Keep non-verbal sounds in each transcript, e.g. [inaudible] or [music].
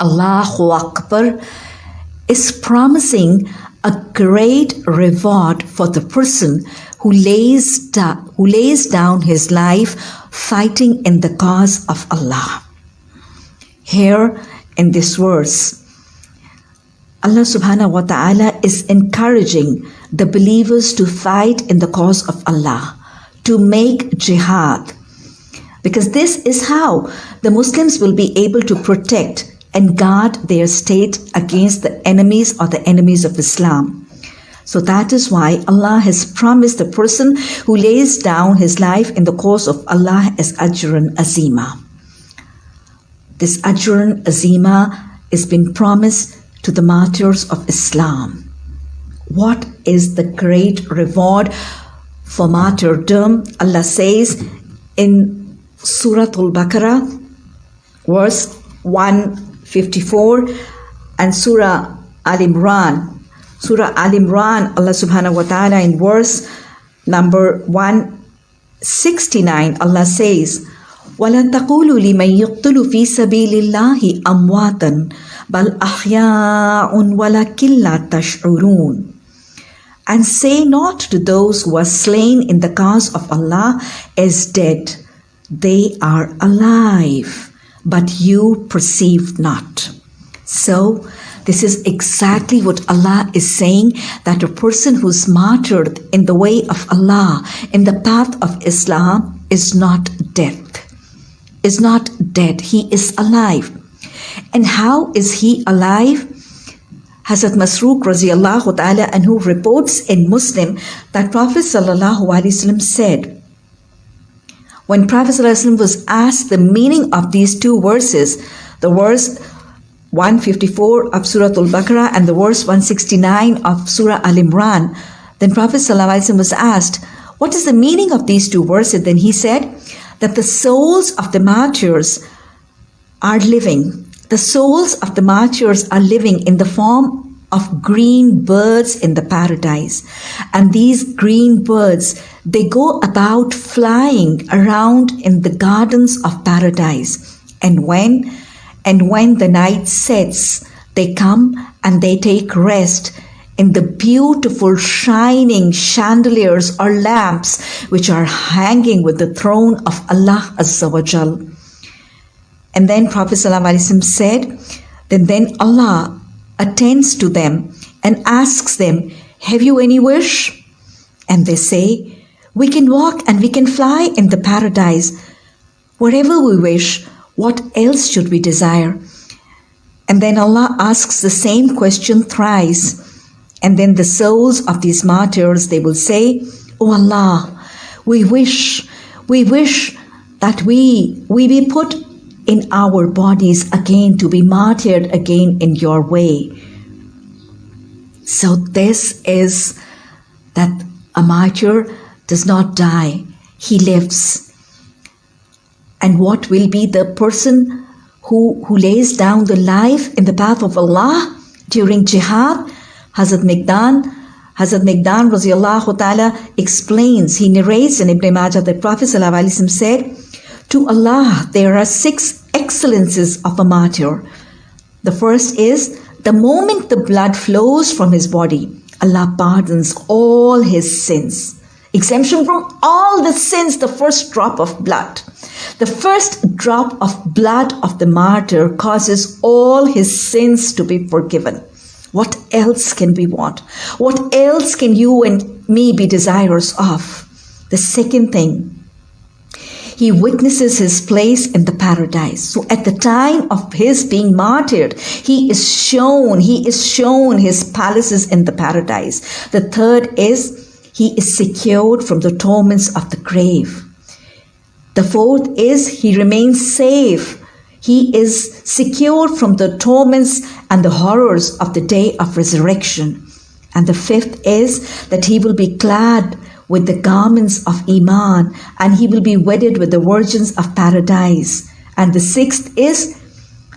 Allahu Akbar is promising a great reward for the person who lays, da- who lays down his life fighting in the cause of Allah. Here in this verse, Allah subhanahu wa ta'ala is encouraging the believers to fight in the cause of Allah, to make jihad. Because this is how the Muslims will be able to protect and guard their state against the enemies or the enemies of Islam. So that is why Allah has promised the person who lays down his life in the cause of Allah as Ajran Azima. This Ajran Azima has been promised to the martyrs of Islam. What is the great reward for martyrdom? Allah says in Surah Al Baqarah, verse 154, and Surah Al Imran, Surah Al Imran, Allah subhanahu wa ta'ala in verse number 169, Allah says, ولا تقولوا لمن يقتل في سبيل الله أمواتا بل أحياء ولكن لا تشعرون And say not to those who are slain in the cause of Allah as dead. They are alive, but you perceive not. So, this is exactly what Allah is saying that a person who's martyred in the way of Allah, in the path of Islam, is not dead. Is not dead. He is alive. And how is he alive? Hazrat Masruq radiallahu ta'ala and who reports in Muslim that Prophet sallallahu said, when Prophet ﷺ was asked the meaning of these two verses, the verse 154 of Surah Al-Baqarah and the verse 169 of Surah Al-Imran, then Prophet ﷺ was asked, what is the meaning of these two verses? Then he said that the souls of the martyrs are living the souls of the martyrs are living in the form of green birds in the paradise. And these green birds, they go about flying around in the gardens of paradise. And when, and when the night sets, they come and they take rest in the beautiful shining chandeliers or lamps which are hanging with the throne of Allah Azza wa. And then Prophet ﷺ said, then, then Allah attends to them and asks them, Have you any wish? And they say, We can walk and we can fly in the paradise. Whatever we wish, what else should we desire? And then Allah asks the same question thrice. And then the souls of these martyrs, they will say, Oh Allah, we wish, we wish that we, we be put in our bodies again to be martyred again in your way. So this is that a martyr does not die, he lives. And what will be the person who, who lays down the life in the path of Allah during jihad? Hazrat Miqdam, Hazrat Miqdam ta'ala explains, he narrates in Ibn Majah that Prophet said, to Allah, there are six excellences of a martyr. The first is the moment the blood flows from his body, Allah pardons all his sins. Exemption from all the sins, the first drop of blood. The first drop of blood of the martyr causes all his sins to be forgiven. What else can we want? What else can you and me be desirous of? The second thing, he witnesses his place in the paradise. So at the time of his being martyred, he is shown, he is shown his palaces in the paradise. The third is he is secured from the torments of the grave. The fourth is he remains safe. He is secured from the torments and the horrors of the day of resurrection. And the fifth is that he will be clad with the garments of Iman, and he will be wedded with the virgins of paradise. And the sixth is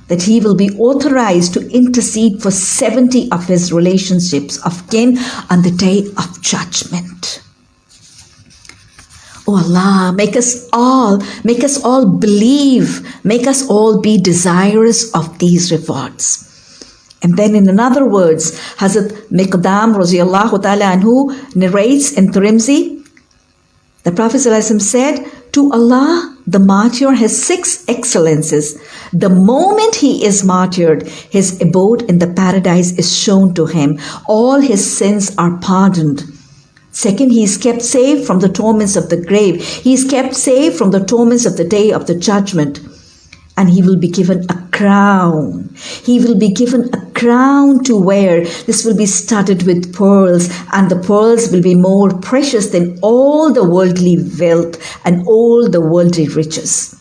that he will be authorized to intercede for 70 of his relationships of kin on the day of judgment. Oh Allah, make us all, make us all believe, make us all be desirous of these rewards. And then in another words, Hazrat Miqdam radiallahu anhu narrates in Tirmidhi, the Prophet said, to Allah, the martyr has six excellences. The moment he is martyred, his abode in the paradise is shown to him. All his sins are pardoned. Second, he is kept safe from the torments of the grave. He is kept safe from the torments of the day of the judgment. And he will be given a crown. He will be given a crown to wear. This will be studded with pearls, and the pearls will be more precious than all the worldly wealth and all the worldly riches.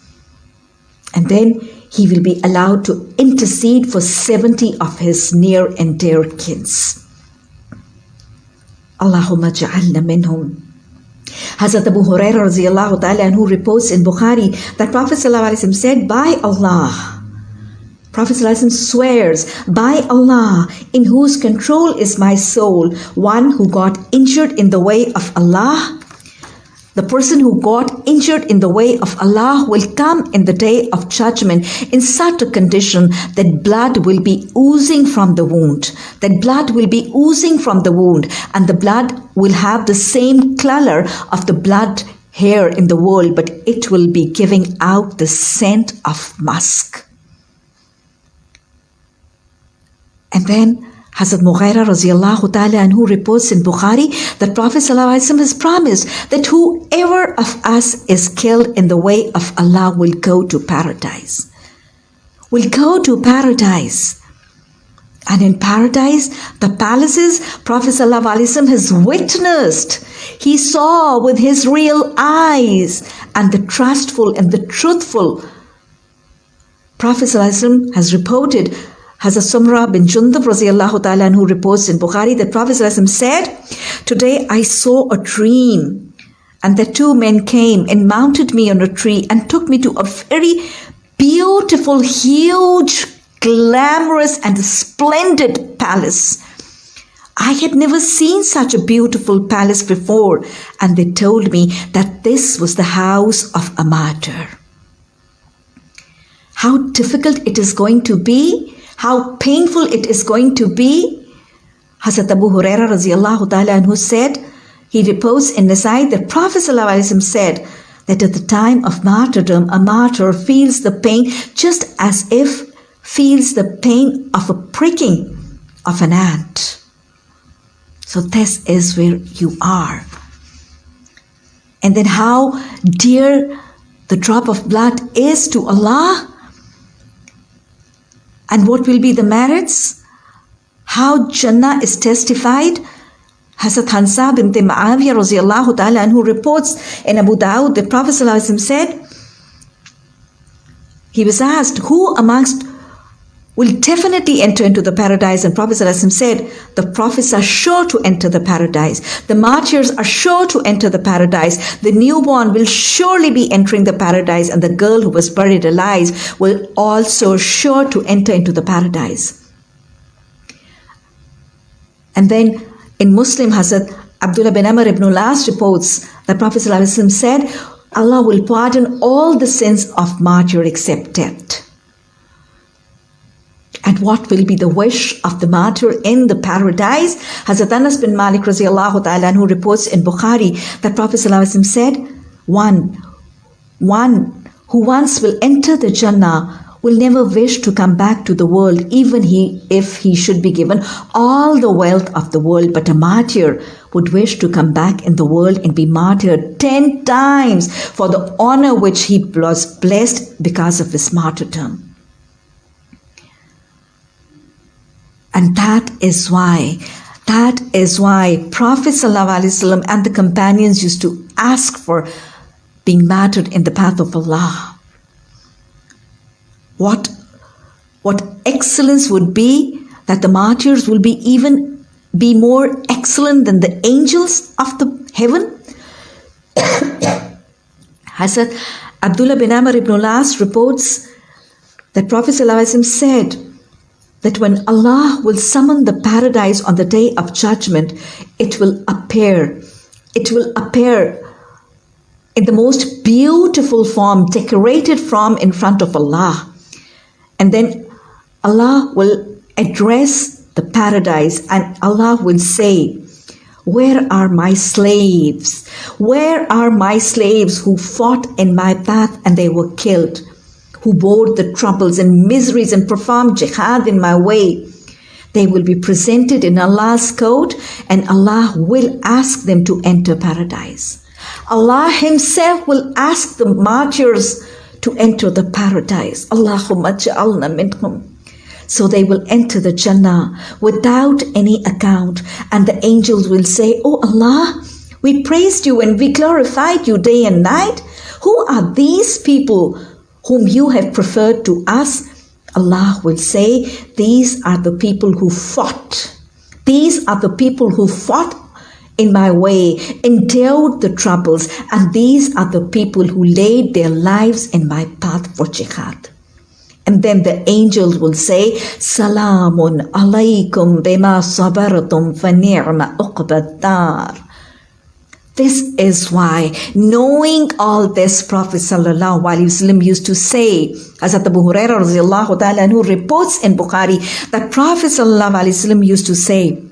And then he will be allowed to intercede for 70 of his near and dear kids. Allahumma ja'alna minhum. Hazrat Abu Hurairah ta'ala who reports in Bukhari that Prophet said, By Allah, Prophet swears, By Allah, in whose control is my soul, one who got injured in the way of Allah the person who got injured in the way of Allah will come in the day of judgment in such a condition that blood will be oozing from the wound. That blood will be oozing from the wound, and the blood will have the same color of the blood hair in the world, but it will be giving out the scent of musk. And then Hazrat Mughira radiallahu ta'ala and who reports in Bukhari that Prophet ﷺ has promised that whoever of us is killed in the way of Allah will go to paradise. Will go to paradise. And in paradise, the palaces Prophet ﷺ has witnessed. He saw with his real eyes and the trustful and the truthful. Prophet ﷺ has reported Hazrat Sumra bin Jundub radiallahu ta'ala who reports in Bukhari that Prophet said, Today I saw a dream and the two men came and mounted me on a tree and took me to a very beautiful, huge, glamorous and splendid palace. I had never seen such a beautiful palace before, and they told me that this was the house of a martyr. How difficult it is going to be how painful it is going to be. Hazrat Abu Huraira radiallahu ta'ala who said, he reports in Nasai that Prophet said that at the time of martyrdom, a martyr feels the pain just as if feels the pain of a pricking of an ant. So this is where you are. And then how dear the drop of blood is to Allah and what will be the merits? How Jannah is testified? Hazrat Hansa bint Ma'awiyah radiallahu ta'ala and who reports in Abu Dawud the Prophet said, he was asked, who amongst will definitely enter into the paradise. And Prophet said, the prophets are sure to enter the paradise. The martyrs are sure to enter the paradise. The newborn will surely be entering the paradise. And the girl who was buried alive will also sure to enter into the paradise. And then in Muslim Hazrat Abdullah bin Amr ibn al-As reports that Prophet said, Allah will pardon all the sins of martyr except death and what will be the wish of the martyr in the paradise. Hazrat Anas bin Malik ta'ala who reports in Bukhari that Prophet said, one, one who once will enter the Jannah will never wish to come back to the world even he if he should be given all the wealth of the world but a martyr would wish to come back in the world and be martyred 10 times for the honor which he was blessed because of his martyrdom And that is why, that is why Prophet ﷺ and the companions used to ask for being martyred in the path of Allah. What, what excellence would be that the martyrs will be even be more excellent than the angels of the heaven? [coughs] Hazrat Abdullah bin Amr ibn al-As reports that Prophet ﷺ said, that when Allah will summon the paradise on the day of judgment, it will appear, it will appear in the most beautiful form, decorated from in front of Allah. And then Allah will address the paradise and Allah will say, Where are my slaves? Where are my slaves who fought in my path and they were killed? Who bore the troubles and miseries and performed jihad in my way? They will be presented in Allah's court and Allah will ask them to enter paradise. Allah Himself will ask the martyrs to enter the paradise. Allahumma ja'alna minhum. So they will enter the Jannah without any account, and the angels will say, Oh Allah, we praised you and we glorified you day and night. Who are these people whom you have preferred to us? Allah will say, These are the people who fought. These are the people who fought in my way, endured the troubles, and these are the people who laid their lives in my path for jihad. And then the angels will say, Salamun alaykum bima sabaratum fa ni'ma uqbad This is why, knowing all this, Prophet sallallahu alaihi wasallam used to say, Hazrat Abu Hurairah who reports in Bukhari that Prophet sallallahu alaihi wasallam used to say,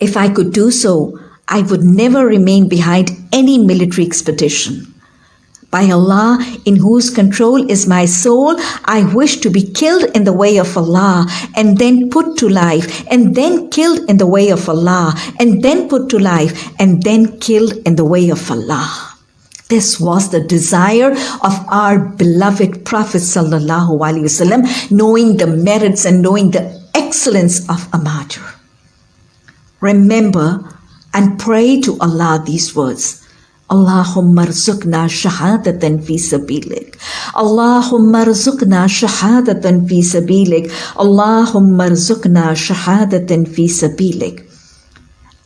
if I could do so, I would never remain behind any military expedition. By Allah, in whose control is my soul, I wish to be killed in the way of Allah, and then put to life, and then killed in the way of Allah, and then put to life, and then killed in the way of Allah. This was the desire of our beloved Prophet Sallallahu Alaihi Wasallam, knowing the merits and knowing the excellence of a martyr. Remember and pray to Allah these words. Allahumma rzuqna shahadatan fi sabilik. Allahumma rzuqna shahadatan fi sabilik. Allahumma rzuqna shahadatan fi sabilik.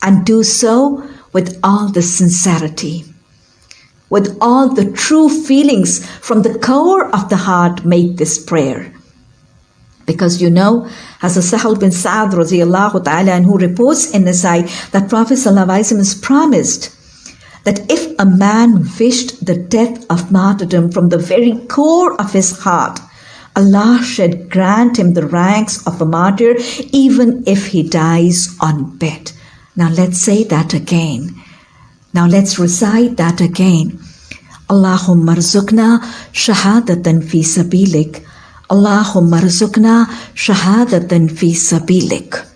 And do so with all the sincerity, with all the true feelings from the core of the heart, make this prayer. Because you know, as a Sahal bin radiallahu ta'ala, and who reports in Nasai that Prophet Sallallahu is promised that if a man wished the death of martyrdom from the very core of his heart, Allah should grant him the ranks of a martyr even if he dies on bed. Now let's say that again. Now let's recite that again. Allahumma rzuqna shahadatan fi sabilik. اللهم ارزقنا شهادة في سبيلك